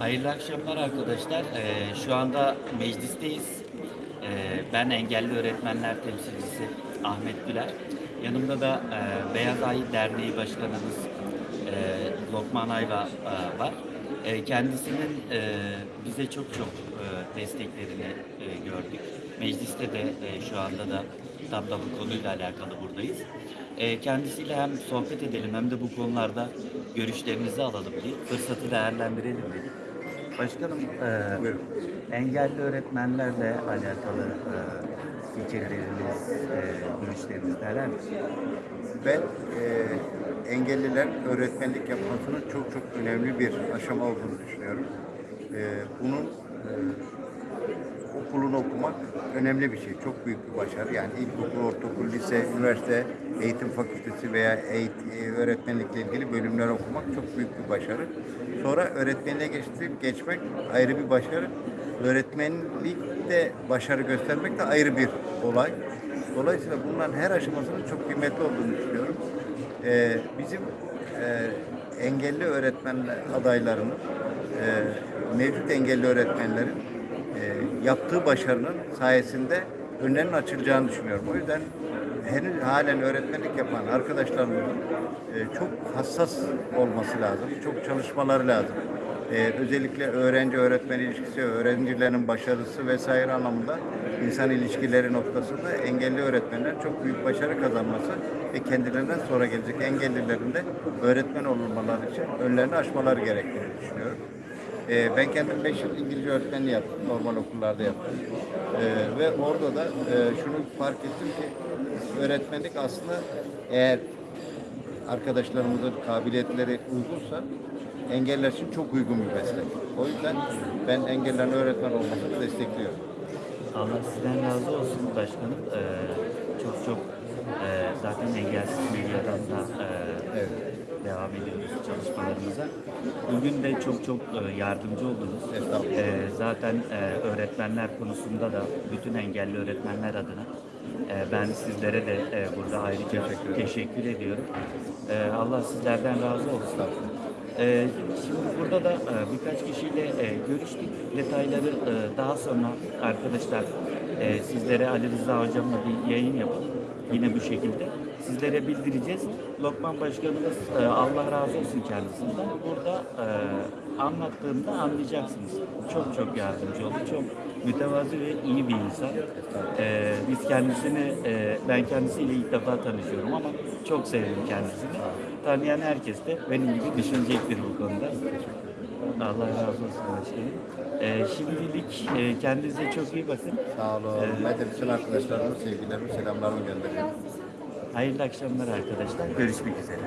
Hayırlı akşamlar arkadaşlar. Ee, şu anda meclisteyiz. Ee, ben engelli öğretmenler temsilcisi Ahmet Güler. Yanımda da e, Beyaz Ay Derneği Başkanımız e, Lokman Ayva e, var. E, kendisinin e, bize çok çok e, desteklerini e, gördük. Mecliste de e, şu anda da tam da bu konuyla alakalı buradayız. E, kendisiyle hem sohbet edelim hem de bu konularda görüşlerinizi alalım diye fırsatı değerlendirelim dedik. Başkanım, e, engelli öğretmenlerle alakalı e, fikirleriniz, e, görüşleriniz neler? Ben e, engelliler öğretmenlik yapmasının çok çok önemli bir aşama olduğunu düşünüyorum. E, bunun e, okulunu okumak önemli bir şey. Çok büyük bir başarı. Yani ilkokul, ortaokul, lise, üniversite, eğitim fakültesi veya eğit- e, öğretmenlikle ilgili bölümler okumak çok büyük bir başarı. Sonra öğretmenliğe geçtik, geçmek ayrı bir başarı. Öğretmenlikte başarı göstermek de ayrı bir olay. Dolayısıyla bunların her aşamasının çok kıymetli olduğunu düşünüyorum. Ee, bizim e, engelli öğretmen adaylarının, e, mevcut engelli öğretmenlerin e, yaptığı başarının sayesinde önlerinin açılacağını düşünüyorum. O yüzden henüz halen öğretmenlik yapan arkadaşlarımızın e, çok hassas olması lazım. Çok çalışmaları lazım. E, özellikle öğrenci öğretmen ilişkisi, öğrencilerin başarısı vesaire anlamında insan ilişkileri noktasında engelli öğretmenler çok büyük başarı kazanması ve kendilerinden sonra gelecek engellilerin de öğretmen olmaları için önlerini aşmaları gerektiğini düşünüyorum. Ee, ben kendim 5 yıl İngilizce öğretmenliği yaptım. Normal okullarda yaptım. Ee, ve orada da e, şunu fark ettim ki öğretmenlik aslında eğer arkadaşlarımızın kabiliyetleri uygunsa engeller için çok uygun bir meslek. O yüzden ben engellerin öğretmen olmasını destekliyorum. Allah sizden razı olsun başkanım. E, çok çok e, zaten engelsiz medyadan da e, Evet. Devam ediyoruz çalışmalarımıza. Bugün de çok çok e, yardımcı oldunuz. E, zaten e, öğretmenler konusunda da bütün engelli öğretmenler adına ben sizlere de burada ayrıca teşekkür, ediyorum. E, Allah sizlerden razı olsun. Şimdi burada da birkaç kişiyle görüştük. Detayları daha sonra arkadaşlar sizlere Ali Rıza hocamla bir yayın yapıp yine bu şekilde sizlere bildireceğiz. Lokman Başkanımız e, Allah razı olsun kendisinden. Burada e, anlattığında anlayacaksınız. Çok çok yardımcı oldu. Çok mütevazi ve iyi bir insan. E, biz kendisini, e, ben kendisiyle ilk defa tanışıyorum ama çok sevdim kendisini. Tanıyan herkes de benim gibi düşünecektir bu konuda. Allah razı olsun başkanım. E, şimdilik e, kendinize çok iyi bakın. Sağ olun. Ben de bütün arkadaşlarıma sevgilerimi, selamlarımı gönderiyorum. Hayırlı akşamlar arkadaşlar. Görüşmek üzere.